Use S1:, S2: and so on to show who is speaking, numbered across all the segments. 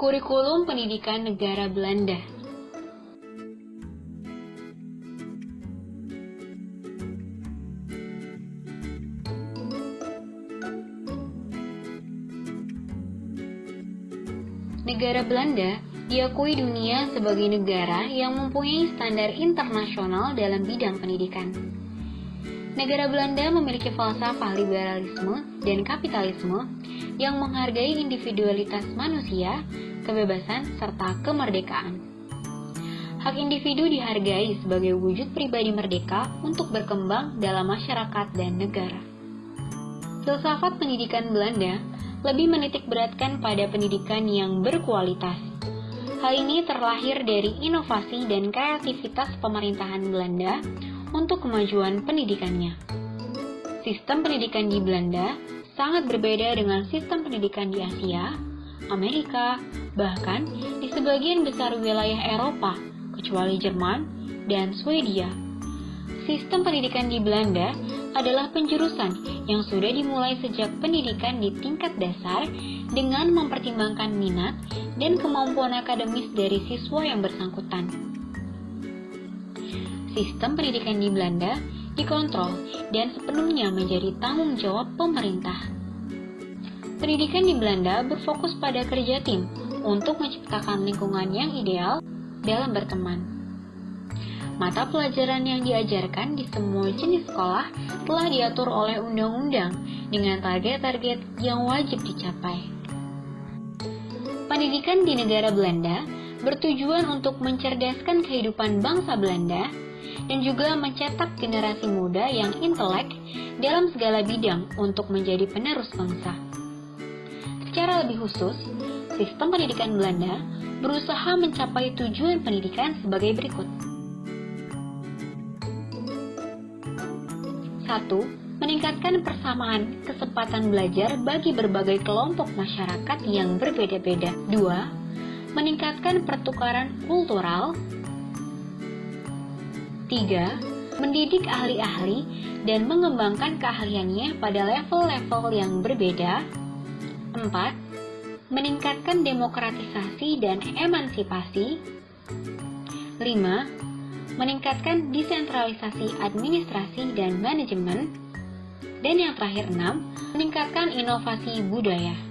S1: Kurikulum Pendidikan Negara Belanda Negara Belanda diakui dunia sebagai negara yang mempunyai standar internasional dalam bidang pendidikan. Negara Belanda memiliki falsafah liberalisme dan kapitalisme yang menghargai individualitas manusia, kebebasan, serta kemerdekaan. Hak individu dihargai sebagai wujud pribadi merdeka untuk berkembang dalam masyarakat dan negara. Filsafat pendidikan Belanda lebih menitik beratkan pada pendidikan yang berkualitas. Hal ini terlahir dari inovasi dan kreativitas pemerintahan Belanda untuk kemajuan pendidikannya. Sistem pendidikan di Belanda sangat berbeda dengan sistem pendidikan di Asia, Amerika, bahkan di sebagian besar wilayah Eropa, kecuali Jerman dan Swedia. Sistem pendidikan di Belanda adalah penjurusan yang sudah dimulai sejak pendidikan di tingkat dasar dengan mempertimbangkan minat dan kemampuan akademis dari siswa yang bersangkutan. Sistem pendidikan di Belanda dikontrol dan sepenuhnya menjadi tanggung jawab pemerintah. Pendidikan di Belanda berfokus pada kerja tim untuk menciptakan lingkungan yang ideal dalam berteman. Mata pelajaran yang diajarkan di semua jenis sekolah telah diatur oleh undang-undang dengan target-target yang wajib dicapai. Pendidikan di negara Belanda bertujuan untuk mencerdaskan kehidupan bangsa Belanda dan juga mencetak generasi muda yang intelek dalam segala bidang untuk menjadi penerus bangsa. Secara lebih khusus, sistem pendidikan Belanda berusaha mencapai tujuan pendidikan sebagai berikut. 1. Meningkatkan persamaan kesempatan belajar bagi berbagai kelompok masyarakat yang berbeda-beda. 2. Meningkatkan pertukaran kultural. 3. Mendidik ahli-ahli dan mengembangkan keahliannya pada level-level yang berbeda. 4. Meningkatkan demokratisasi dan emansipasi. 5 meningkatkan desentralisasi administrasi dan manajemen, dan yang terakhir enam, meningkatkan inovasi budaya.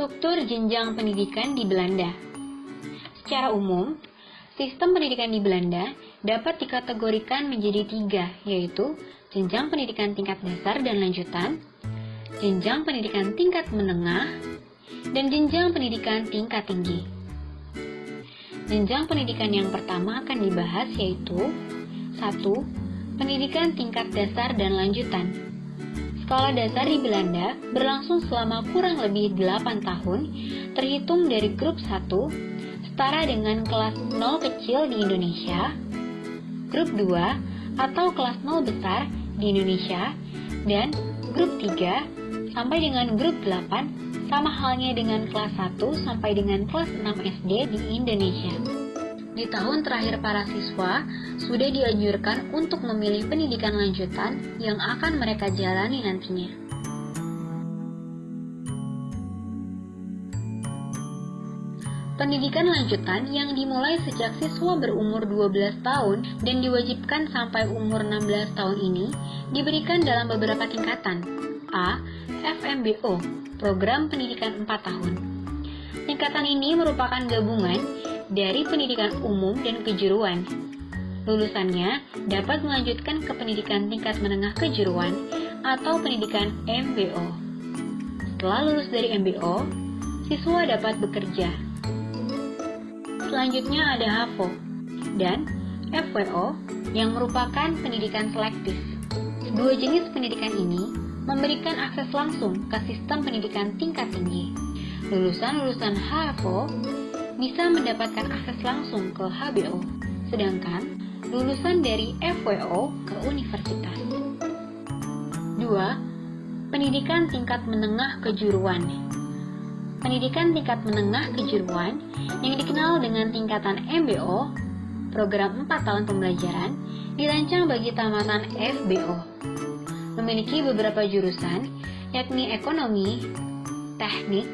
S1: Struktur jenjang pendidikan di Belanda Secara umum, sistem pendidikan di Belanda dapat dikategorikan menjadi tiga, yaitu jenjang pendidikan tingkat dasar dan lanjutan, jenjang pendidikan tingkat menengah, dan jenjang pendidikan tingkat tinggi. Jenjang pendidikan yang pertama akan dibahas yaitu 1. Pendidikan tingkat dasar dan lanjutan Sekolah dasar di Belanda berlangsung selama kurang lebih 8 tahun, terhitung dari grup 1, setara dengan kelas 0 kecil di Indonesia, grup 2 atau kelas 0 besar di Indonesia, dan grup 3 sampai dengan grup 8 sama halnya dengan kelas 1 sampai dengan kelas 6 SD di Indonesia. Di tahun terakhir para siswa sudah dianjurkan untuk memilih pendidikan lanjutan yang akan mereka jalani nantinya. Pendidikan lanjutan yang dimulai sejak siswa berumur 12 tahun dan diwajibkan sampai umur 16 tahun ini diberikan dalam beberapa tingkatan. A. FMBO program pendidikan 4 tahun. Tingkatan ini merupakan gabungan dari pendidikan umum dan kejuruan. Lulusannya dapat melanjutkan ke pendidikan tingkat menengah kejuruan atau pendidikan MBO. Setelah lulus dari MBO, siswa dapat bekerja. Selanjutnya ada HAVO dan FWO yang merupakan pendidikan selektif. Dua jenis pendidikan ini memberikan akses langsung ke sistem pendidikan tingkat tinggi. Lulusan-lulusan HFO bisa mendapatkan akses langsung ke HBO, sedangkan lulusan dari FWO ke universitas. 2. Pendidikan tingkat menengah kejuruan Pendidikan tingkat menengah kejuruan yang dikenal dengan tingkatan MBO, program 4 tahun pembelajaran, dirancang bagi tamatan FBO memiliki beberapa jurusan, yakni ekonomi, teknik,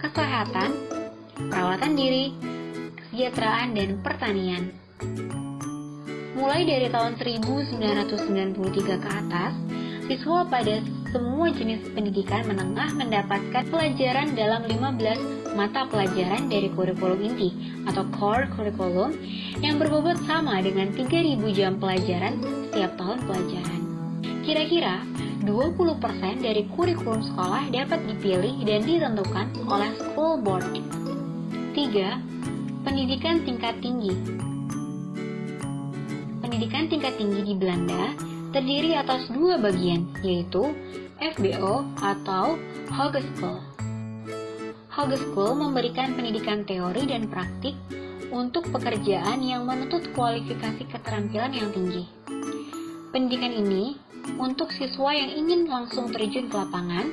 S1: kesehatan, perawatan diri, kesejahteraan, dan pertanian. Mulai dari tahun 1993 ke atas, siswa pada semua jenis pendidikan menengah mendapatkan pelajaran dalam 15 mata pelajaran dari kurikulum inti atau core curriculum yang berbobot sama dengan 3000 jam pelajaran setiap tahun pelajaran. Kira-kira 20% dari kurikulum sekolah dapat dipilih dan ditentukan oleh school board. 3. Pendidikan tingkat tinggi Pendidikan tingkat tinggi di Belanda terdiri atas dua bagian, yaitu FBO atau Hogeschool. Hogeschool memberikan pendidikan teori dan praktik untuk pekerjaan yang menuntut kualifikasi keterampilan yang tinggi. Pendidikan ini untuk siswa yang ingin langsung terjun ke lapangan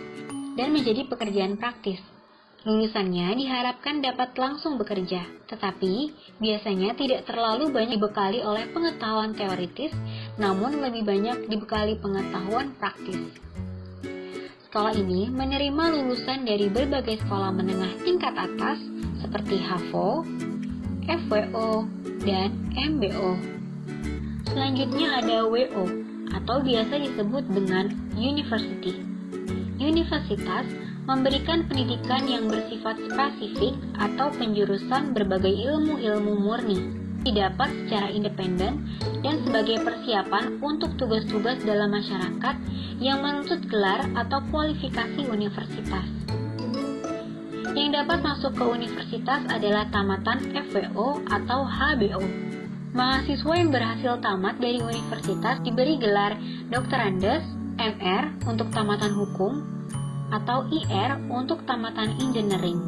S1: dan menjadi pekerjaan praktis. Lulusannya diharapkan dapat langsung bekerja, tetapi biasanya tidak terlalu banyak dibekali oleh pengetahuan teoritis, namun lebih banyak dibekali pengetahuan praktis. Sekolah ini menerima lulusan dari berbagai sekolah menengah tingkat atas seperti HAVO, FWO, dan MBO. Selanjutnya ada WO atau biasa disebut dengan university. Universitas memberikan pendidikan yang bersifat spesifik atau penjurusan berbagai ilmu-ilmu murni, didapat secara independen dan sebagai persiapan untuk tugas-tugas dalam masyarakat yang menuntut gelar atau kualifikasi universitas. Yang dapat masuk ke universitas adalah tamatan FWO atau HBO. Mahasiswa yang berhasil tamat dari universitas diberi gelar Dr. Andes, MR untuk tamatan hukum, atau IR untuk tamatan engineering.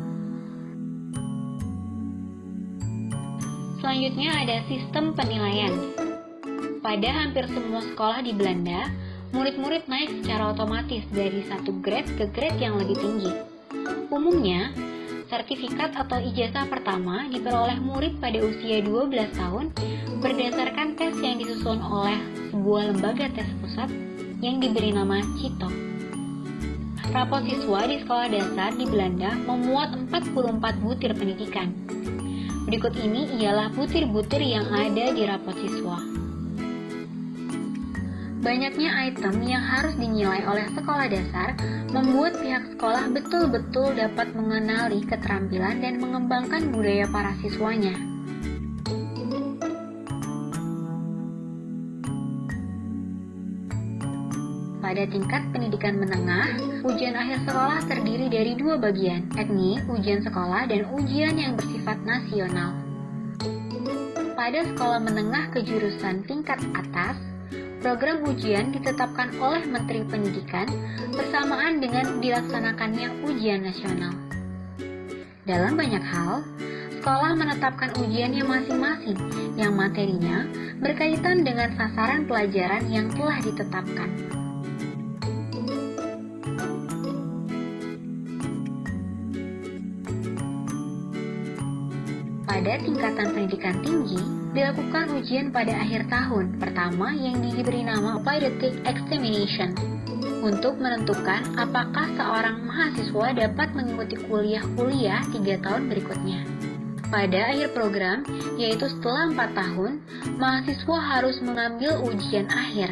S1: Selanjutnya ada sistem penilaian. Pada hampir semua sekolah di Belanda, murid-murid naik secara otomatis dari satu grade ke grade yang lebih tinggi. Umumnya, sertifikat atau ijazah pertama diperoleh murid pada usia 12 tahun berdasarkan tes yang disusun oleh sebuah lembaga tes pusat yang diberi nama CITO. Rapot siswa di sekolah dasar di Belanda memuat 44 butir pendidikan. Berikut ini ialah butir-butir yang ada di rapot siswa. Banyaknya item yang harus dinilai oleh sekolah dasar membuat pihak sekolah betul-betul dapat mengenali keterampilan dan mengembangkan budaya para siswanya. Pada tingkat pendidikan menengah, ujian akhir sekolah terdiri dari dua bagian, yakni ujian sekolah dan ujian yang bersifat nasional. Pada sekolah menengah kejurusan tingkat atas, program ujian ditetapkan oleh Menteri Pendidikan bersamaan dengan dilaksanakannya ujian nasional. Dalam banyak hal, sekolah menetapkan ujiannya masing-masing yang materinya berkaitan dengan sasaran pelajaran yang telah ditetapkan. Pada tingkatan pendidikan tinggi, dilakukan ujian pada akhir tahun pertama yang diberi nama Periodic Examination untuk menentukan apakah seorang mahasiswa dapat mengikuti kuliah-kuliah tiga tahun berikutnya. Pada akhir program, yaitu setelah 4 tahun, mahasiswa harus mengambil ujian akhir